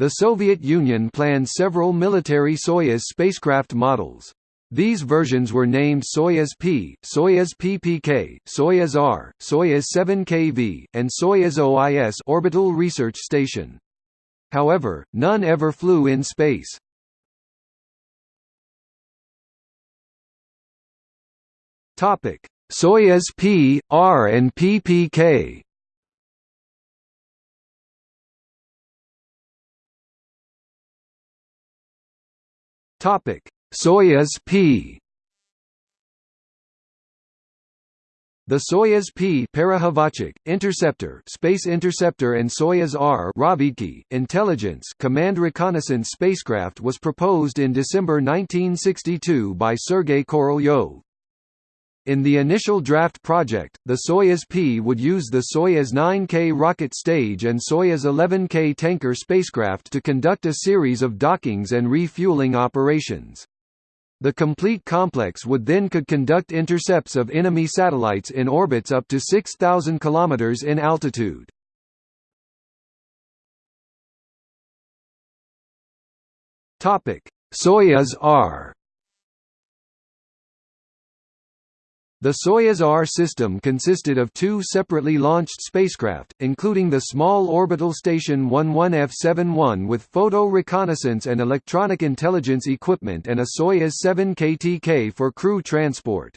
The Soviet Union planned several military Soyuz spacecraft models. These versions were named Soyuz P, Soyuz PPK, Soyuz R, Soyuz 7KV, and Soyuz OIS orbital research station. However, none ever flew in space. Topic: Soyuz P, R and PPK. Topic: Soyuz P. The Soyuz P Perekhvatchik, Interceptor, Space Interceptor and Soyuz R Razvedki, Intelligence Command Reconnaissance spacecraft was proposed in December 1962 by Sergei Korolyov. In the initial draft project, the Soyuz P would use the Soyuz 9K rocket stage and Soyuz 11K tanker spacecraft to conduct a series of dockings and refueling operations. The complete complex would then could conduct intercepts of enemy satellites in orbits up to 6,000 km in altitude. Soyuz R The Soyuz R system consisted of two separately launched spacecraft, including the small orbital station 11F-71 with photo reconnaissance and electronic intelligence equipment and a Soyuz 7 KTK for crew transport.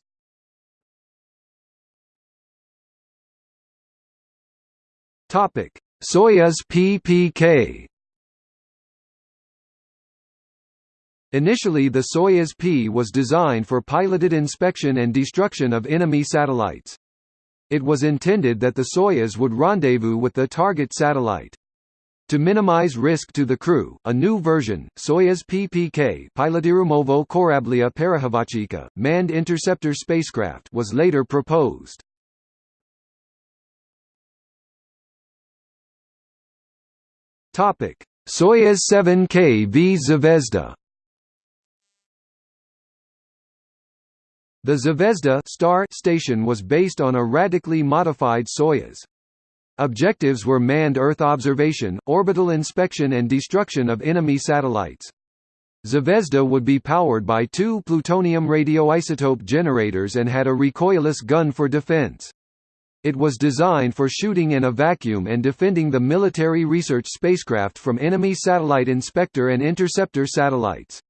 Soyuz PPK Initially the Soyuz P was designed for piloted inspection and destruction of enemy satellites. It was intended that the Soyuz would rendezvous with the target satellite. To minimize risk to the crew, a new version, Soyuz PPK Pilotirumovo Korablia Perekhvatchika, manned interceptor spacecraft was later proposed. Soyuz 7K v Zvezda The Zvezda star station was based on a radically modified Soyuz. Objectives were manned Earth observation, orbital inspection and destruction of enemy satellites. Zvezda would be powered by two plutonium radioisotope generators and had a recoilless gun for defense. It was designed for shooting in a vacuum and defending the military research spacecraft from enemy satellite inspector and interceptor satellites.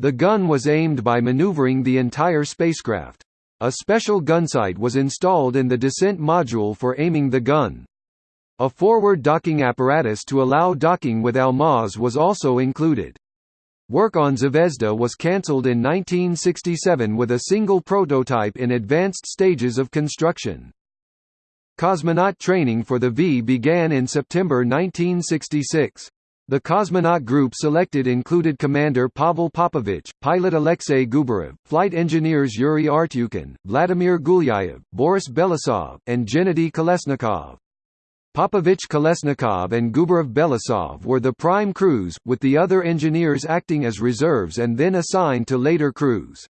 The gun was aimed by maneuvering the entire spacecraft. A special gunsight was installed in the descent module for aiming the gun. A forward docking apparatus to allow docking with Almaz was also included. Work on Zvezda was cancelled in 1967 with a single prototype in advanced stages of construction. Cosmonaut training for the V began in September 1966. The cosmonaut group selected included Commander Pavel Popovich, pilot Alexei Gubarev, flight engineers Yuri Artyukhin, Vladimir Gulyayev, Boris Belousov, and Gennady Kolesnikov. Popovich Kolesnikov and Gubarev Belousov were the prime crews, with the other engineers acting as reserves and then assigned to later crews.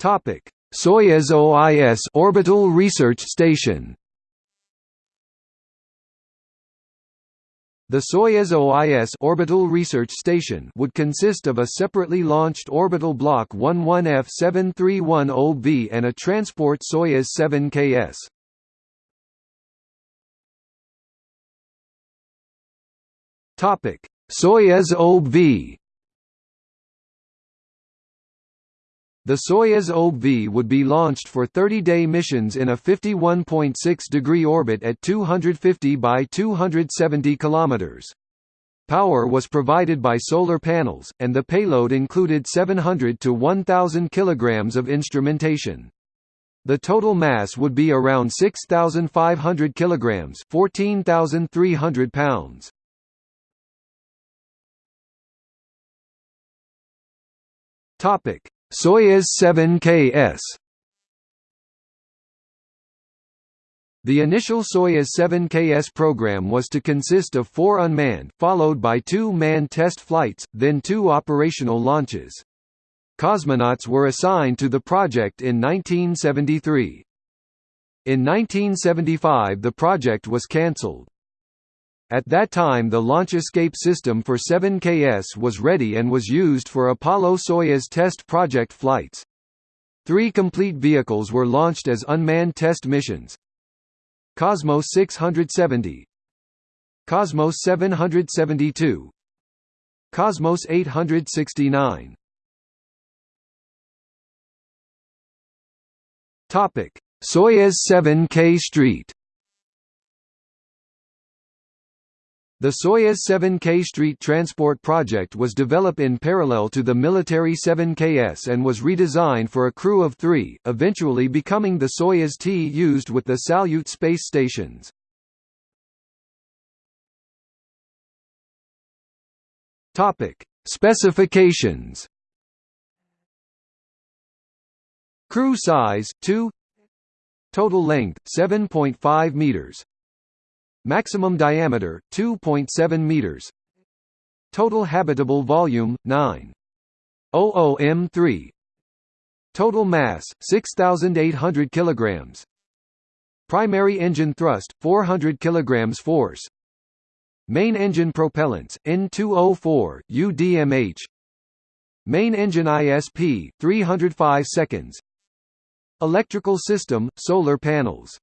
Soyuz OIS orbital research station The Soyuz OIS orbital research station would consist of a separately launched orbital block 11F7310V and a transport Soyuz 7KS. Topic: Soyuz OB The Soyuz OB would be launched for 30-day missions in a 51.6-degree orbit at 250 by 270 km. Power was provided by solar panels, and the payload included 700 to 1,000 kg of instrumentation. The total mass would be around 6,500 kg 14,300 pounds. Topic Soyuz 7KS The initial Soyuz 7KS program was to consist of four unmanned, followed by two manned test flights, then two operational launches. Cosmonauts were assigned to the project in 1973. In 1975 the project was cancelled. At that time the launch escape system for 7KS was ready and was used for Apollo-Soyuz test project flights. Three complete vehicles were launched as unmanned test missions. Cosmos 670 Cosmos 772 Cosmos 869 Topic: Soyuz 7K Street The Soyuz 7K Street Transport project was developed in parallel to the military 7KS and was redesigned for a crew of three, eventually becoming the Soyuz T used with the Salyut space stations. Specifications Crew size 2 Total length 7.5 meters Maximum diameter 2.7 meters. Total habitable volume 9. m3. Total mass 6800 kilograms. Primary engine thrust 400 kilograms force. Main engine propellants N2O4 UDMH. Main engine ISP 305 seconds. Electrical system solar panels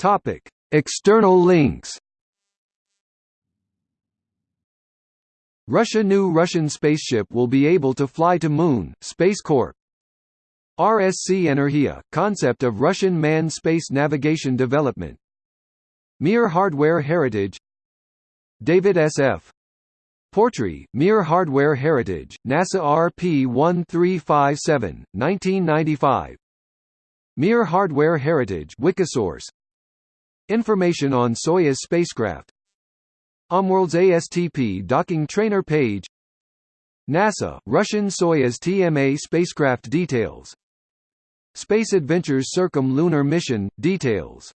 Topic: External links. Russia New Russian spaceship will be able to fly to Moon, Space Corp. RSC Energia, concept of Russian manned space navigation development. Mir Hardware Heritage David S.F. Portree, Mir Hardware Heritage, NASA RP1357, 1995 Mir Hardware Heritage Wikisource Information on Soyuz spacecraft. Omworld's ASTP docking trainer page. NASA, Russian Soyuz TMA spacecraft details. Space Adventures Circumlunar Mission, details